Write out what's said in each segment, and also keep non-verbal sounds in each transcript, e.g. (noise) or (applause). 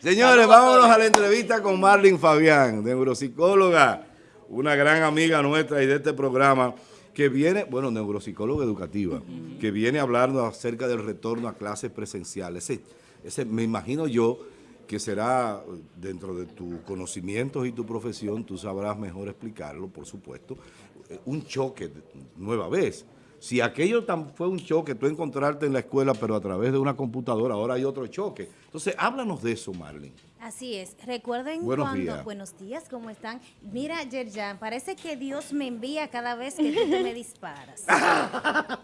Señores, vámonos a la entrevista con Marlene Fabián, neuropsicóloga, una gran amiga nuestra y de este programa, que viene, bueno, neuropsicóloga educativa, que viene hablando acerca del retorno a clases presenciales. Ese, ese, me imagino yo que será dentro de tus conocimientos y tu profesión, tú sabrás mejor explicarlo, por supuesto, un choque nueva vez. Si aquello fue un choque, tú encontrarte en la escuela, pero a través de una computadora, ahora hay otro choque. Entonces, háblanos de eso, Marlene. Así es. Recuerden buenos cuando... Días. Buenos días, ¿cómo están? Mira, Yerjan, parece que Dios me envía cada vez que tú me disparas. (laughs)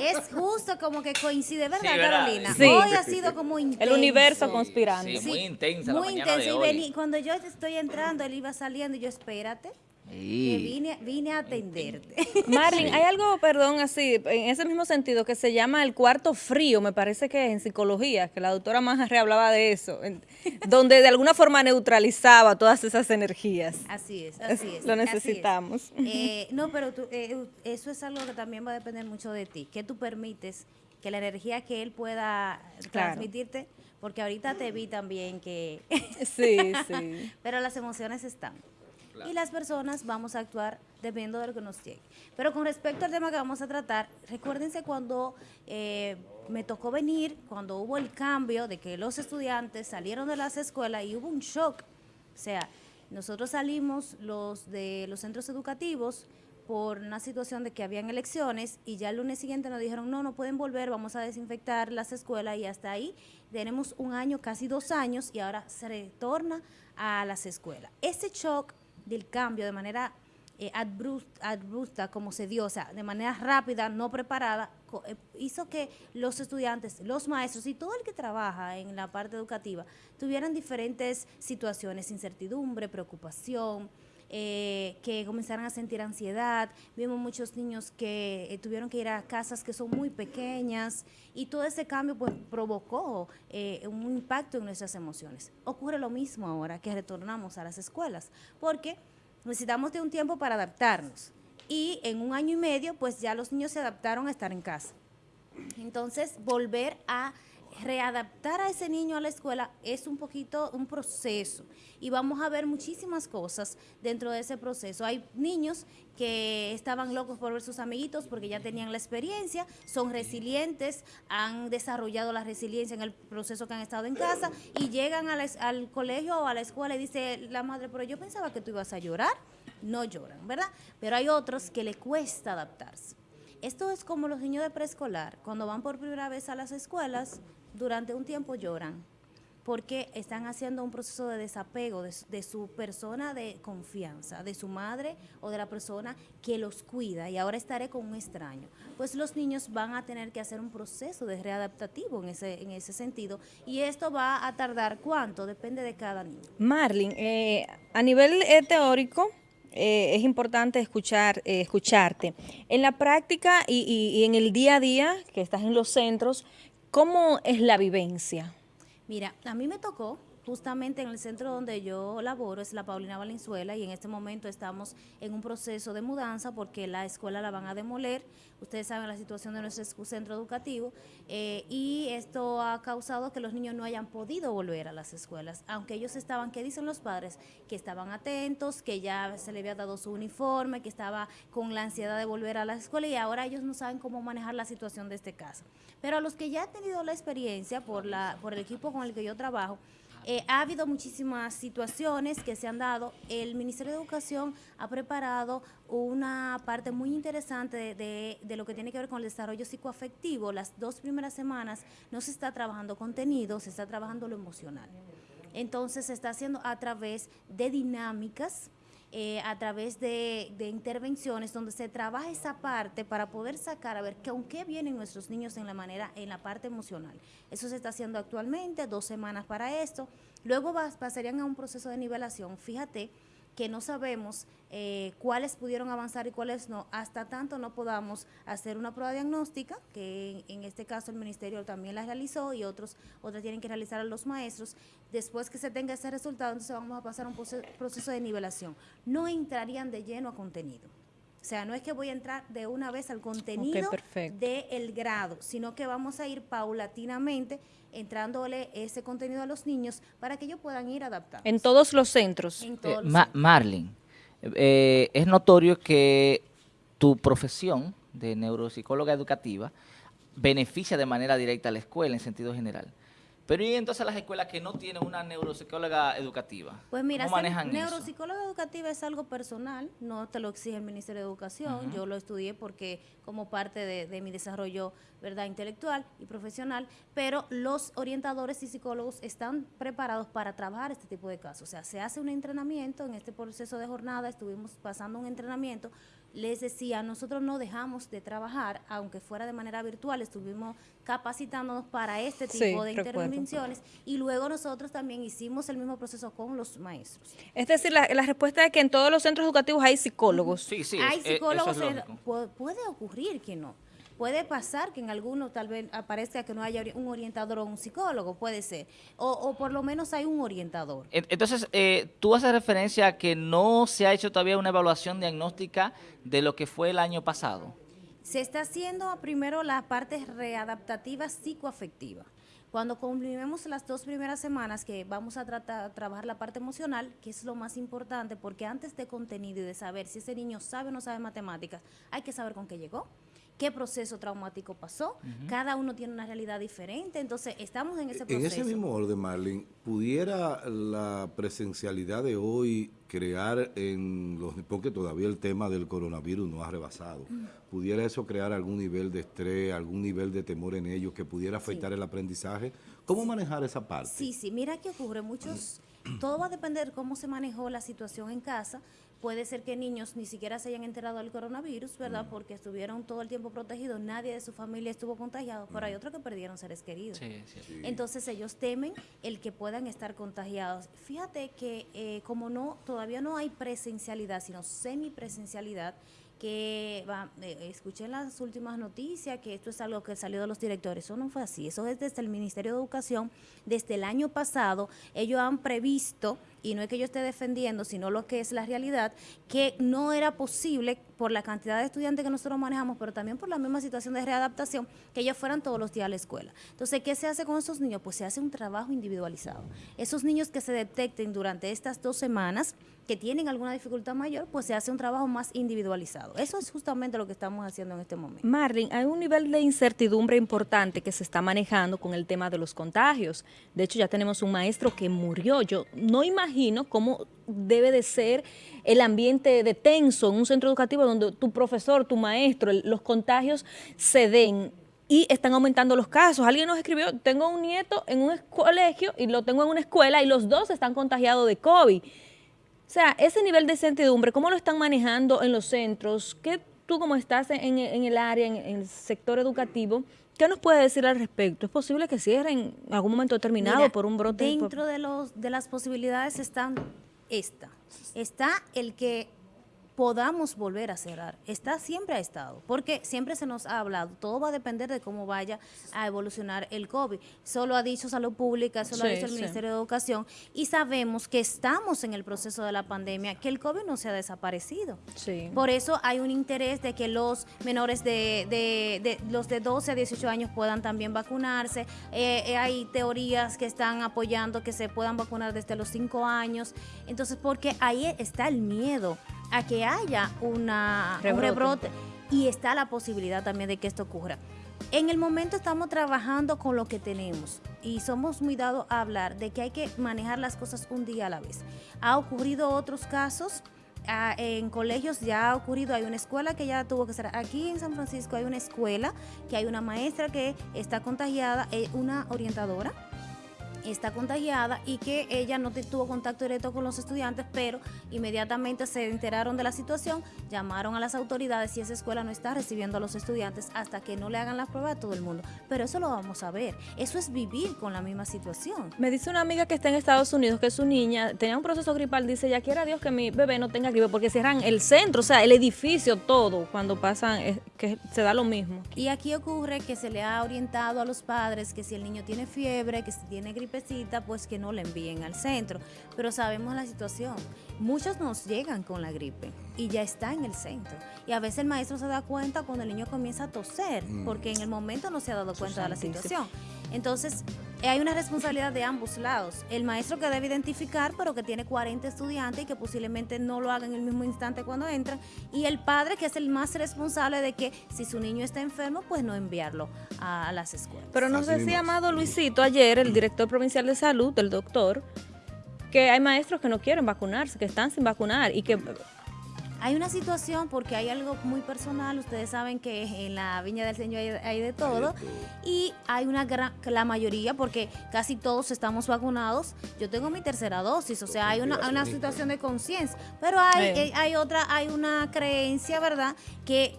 es justo como que coincide, ¿verdad. Carolina? Sí. Hoy ha sido como intenso. El universo conspirando. Sí, muy intensa Muy intenso. de Y hoy. vení- cuando yo estoy entrando, él iba saliendo y yo, espérate, que vine, vine a atenderte. (laughs) Marlene, hay algo, perdón, así, en ese mismo sentido, que se llama el cuarto frío, me parece que es en psicología, que la doctora Majarre hablaba de eso, en- (laughs) donde de alguna forma neutralizaba todas esas energías. Así es, así es. Lo es. necesitamos. Eh, no, pero tú, eh, (laughs) eso es algo que también va a depender mucho de ti. Que tú permites que la energía que él pueda Claro. transmitirte, porque ahorita te vi también que... Sí, sí. pero las emociones están. Y las personas vamos a actuar dependiendo de lo que nos llegue. Pero con respecto al tema que vamos a tratar, recuérdense cuando eh, me tocó venir, cuando hubo el cambio de que los estudiantes salieron de las escuelas y hubo un shock. O sea, nosotros salimos los de los centros educativos por una situación de que habían elecciones y ya el lunes siguiente nos dijeron, no, no pueden volver, vamos a desinfectar las escuelas y hasta ahí tenemos un año, casi dos años y ahora se retorna a las escuelas. Ese shock del cambio de manera eh, abrus- abrupta, como se dio, o sea, de manera rápida, no preparada, eh, hizo que los estudiantes, los maestros y todo el que trabaja en la parte educativa tuvieran diferentes situaciones, incertidumbre, preocupación, eh, que comenzaran a sentir ansiedad. Vimos muchos niños que eh, tuvieron que ir a casas que son muy pequeñas y todo ese cambio pues, provocó eh, un impacto en nuestras emociones. Ocurre lo mismo ahora que retornamos a las escuelas, porque necesitamos de un tiempo para adaptarnos y en un año y medio pues ya los niños se adaptaron a estar en casa. Entonces, volver a readaptar a ese niño a la escuela es un poquito un proceso y vamos a ver muchísimas cosas dentro de ese proceso. Hay niños que estaban locos por ver sus amiguitos porque ya tenían la experiencia, son resilientes, han desarrollado la resiliencia en el proceso que han estado en casa y llegan al colegio o a la escuela y dice la madre, pero yo pensaba que tú ibas a llorar. No lloran, ¿verdad? Pero hay otros que le cuesta adaptarse. Esto es como los niños de preescolar, cuando van por primera vez a las escuelas, durante un tiempo lloran, porque están haciendo un proceso de desapego de, su- persona de confianza, de su madre o de la persona que los cuida y ahora estaré con un extraño. Pues los niños van a tener que hacer un proceso de readaptativo en ese, en ese sentido y esto va a tardar cuánto, depende de cada niño. Marlene, eh, a nivel eh, teórico, eh, es importante escuchar, eh, escucharte. En la práctica y- y en el día a día, que estás en los centros, ¿cómo es la vivencia? Mira, a mí me tocó justamente en el centro donde yo laboro, es la Paulina Valenzuela, y en este momento estamos en un proceso de mudanza porque la escuela la van a demoler. Ustedes saben la situación de nuestro centro educativo eh, y esto ha causado que los niños no hayan podido volver a las escuelas, aunque ellos estaban, ¿qué dicen los padres? Que estaban atentos, que ya se le había dado su uniforme, que estaba con la ansiedad de volver a la escuela y ahora ellos no saben cómo manejar la situación de este caso. Pero a los que ya han tenido la experiencia por, la, por el equipo con el que yo trabajo, eh, ha habido muchísimas situaciones que se han dado. El Ministerio de Educación ha preparado una parte muy interesante de, de- de lo que tiene que ver con el desarrollo psicoafectivo. Las dos primeras semanas no se está trabajando contenido, se está trabajando lo emocional. Entonces se está haciendo a través de dinámicas, eh, a través de, de intervenciones donde se trabaja esa parte para poder sacar a ver con qué vienen nuestros niños en la manera, en la parte emocional. Eso se está haciendo actualmente, dos semanas para esto. Luego vas- pasarían a un proceso de nivelación. Fíjate que no sabemos eh, cuáles pudieron avanzar y cuáles no, hasta tanto no podamos hacer una prueba diagnóstica, que en, este caso el Ministerio también la realizó y otros otras tienen que realizar los maestros. Después que se tenga ese resultado, entonces vamos a pasar a un proce- proceso de nivelación. No entrarían de lleno a contenido sea, no es que voy a entrar de una vez al contenido del grado, sino que vamos a ir paulatinamente entrándole ese contenido a los niños para que ellos puedan ir adaptando. En todos los centros. En eh, Marlin, eh, es notorio que tu profesión de neuropsicóloga educativa beneficia de manera directa a la escuela en sentido general. Pero ¿y entonces las escuelas que no tienen una neuropsicóloga educativa? Pues mira, ¿cómo manejan neuropsicóloga educativa es algo personal, no te lo exige el Ministerio de Educación. Yo lo estudié porque como parte de, mi desarrollo verdad intelectual y profesional, pero los orientadores y psicólogos están preparados para trabajar este tipo de casos. O sea, se hace un entrenamiento en este proceso de jornada, estuvimos pasando un entrenamiento les decía, nosotros no dejamos de trabajar, aunque fuera de manera virtual, estuvimos capacitándonos para este tipo de intervenciones y luego nosotros también hicimos el mismo proceso con los maestros. Es decir, la, respuesta es que en todos los centros educativos hay psicólogos. Sí, sí. Hay psicólogos, puede ocurrir que no. Puede pasar que en alguno tal vez aparezca que no haya un orientador o un psicólogo, puede ser. O, por lo menos hay un orientador. Entonces, eh, tú haces referencia a que no se ha hecho todavía una evaluación diagnóstica de lo que fue el año pasado. Se está haciendo primero la parte readaptativa psicoafectiva. Cuando cumplimos las dos primeras semanas que vamos a tratar, trabajar la parte emocional, que es lo más importante, porque antes de contenido y de saber si ese niño sabe o no sabe matemáticas, hay que saber con qué llegó qué proceso traumático pasó. Cada uno tiene una realidad diferente, entonces estamos en ese proceso. En ese mismo orden, Marlene, ¿pudiera la presencialidad de hoy crear en los... porque todavía el tema del coronavirus no ha rebasado, ¿pudiera eso crear algún nivel de estrés, algún nivel de temor en ellos que pudiera afectar el aprendizaje? ¿Cómo manejar esa parte? Sí, sí, mira qué ocurre, muchos... Todo va a depender de cómo se manejó la situación en casa, Puede ser que niños ni siquiera se hayan enterado del coronavirus, ¿verdad? Porque estuvieron todo el tiempo protegidos, nadie de su familia estuvo contagiado, pero hay otros que perdieron seres queridos. Entonces ellos temen el que puedan estar contagiados. Fíjate que eh, como no todavía no hay presencialidad, sino semipresencialidad, que va, eh, escuché las últimas noticias que esto es algo que salió de los directores. Eso no fue así. Eso es desde el Ministerio de Educación. Desde el año pasado, ellos han previsto, y no es que yo esté defendiendo, sino lo que es la realidad, que no era posible por la cantidad de estudiantes que nosotros manejamos, pero también por la misma situación de readaptación, que ellos fueran todos los días a la escuela. Entonces, ¿qué se hace con esos niños? Pues se hace un trabajo individualizado. Esos niños que se detecten durante estas dos semanas, que tienen alguna dificultad mayor, pues se hace un trabajo más individualizado. Eso es justamente lo que estamos haciendo en este momento. Marlin, hay un nivel de incertidumbre importante que se está manejando con el tema de los contagios. De hecho, ya tenemos un maestro que murió. Yo no imagino cómo debe de ser el ambiente de tenso en un centro educativo donde tu profesor, tu maestro, los contagios se den y están aumentando los casos. Alguien nos escribió, tengo un nieto en un colegio y lo tengo en una escuela y los dos están contagiados de COVID. O sea, ese nivel de incertidumbre, ¿cómo lo están manejando en los centros? ¿Qué tú como estás en, el área, en, el sector educativo, ¿Qué nos puede decir al respecto? ¿Es posible que cierren en algún momento determinado por un brote? Dentro de, los, de las posibilidades están esta. Está el que podamos volver a cerrar. Está siempre ha estado, porque siempre se nos ha hablado, todo va a depender de cómo vaya a evolucionar el COVID. Solo ha dicho Salud Pública, solo ha dicho el Ministerio de Educación y sabemos que estamos en el proceso de la pandemia, que el COVID no se ha desaparecido. Por eso hay un interés de que los menores de, de, los de 12 a 18 años puedan también vacunarse. Eh, eh, hay teorías que están apoyando que se puedan vacunar desde los 5 años. Entonces, porque ahí está el miedo a que haya una, un rebrote y está la posibilidad también de que esto ocurra. En el momento estamos trabajando con lo que tenemos y somos muy dados a hablar de que hay que manejar las cosas un día a la vez. Ha ocurrido otros casos, ah, en colegios ya ha ocurrido, hay una escuela que ya tuvo que ser, aquí en San Francisco hay una escuela que hay una maestra que está contagiada, eh, una orientadora está contagiada y que ella no tuvo contacto directo con los estudiantes, pero inmediatamente se enteraron de la situación, llamaron a las autoridades y esa escuela no está recibiendo a los estudiantes hasta que no le hagan las pruebas a todo el mundo. Pero eso lo vamos a ver. Eso es vivir con la misma situación. Me dice una amiga que está en Estados Unidos que su niña tenía un proceso gripal, dice, ya quiera Dios que mi bebé no tenga gripe porque cierran el centro, o sea, el edificio, todo, cuando pasan, que se da lo mismo. Y aquí ocurre que se le ha orientado a los padres que si el niño tiene fiebre, que si tiene gripe gripecita, pues que no la envíen al centro. Pero sabemos la situación. Muchos nos llegan con la gripe y ya está en el centro. Y a veces el maestro se da cuenta cuando el niño comienza a toser, porque en el momento no se ha dado cuenta de la situación. Entonces, eh, hay una responsabilidad de ambos lados. El maestro que debe identificar, pero que tiene 40 estudiantes y que posiblemente no lo haga en el mismo instante cuando entran. Y el padre, que es el más responsable de que si su niño está enfermo, pues no enviarlo a, a las escuelas. Pero nos Así decía mismo. Amado Luisito ayer, el director provincial de salud, el doctor, que hay maestros que no quieren vacunarse, que están sin vacunar y que Hay una situación porque hay algo muy personal, ustedes saben que en la Viña del Señor hay, hay de todo y hay una gran, la mayoría porque casi todos estamos vacunados. Yo tengo mi tercera dosis, o sea, hay una, hay una situación de conciencia, pero hay, eh, hay otra, hay una creencia, ¿verdad? Que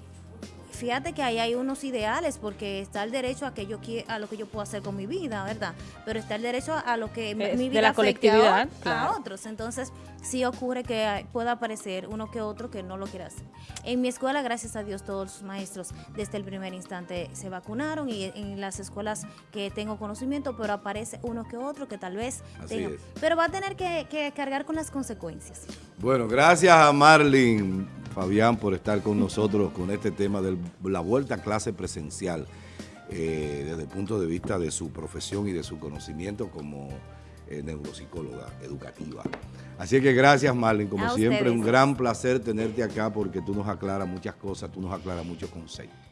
fíjate que ahí hay unos ideales porque está el derecho a que yo a lo que yo puedo hacer con mi vida, ¿verdad? Pero está el derecho a, a lo que mi- Es mi de vida la a colectividad, a, claro. otros. Entonces, sí ocurre que pueda aparecer uno que otro que no lo quiera hacer. En mi escuela, gracias a Dios, todos los maestros desde el primer instante se vacunaron y en las escuelas que tengo conocimiento, pero aparece uno que otro que tal vez Así tenga. es. Pero va a tener que, que cargar con las consecuencias. Bueno, gracias a Marlin Fabián por estar con nosotros con este tema de la vuelta a clase presencial eh, desde el punto de vista de su profesión y de su conocimiento como eh, neuropsicóloga educativa. Así que gracias Marlin, como A siempre, ustedes. un gran placer tenerte acá porque tú nos aclaras muchas cosas, tú nos aclaras muchos conceptos.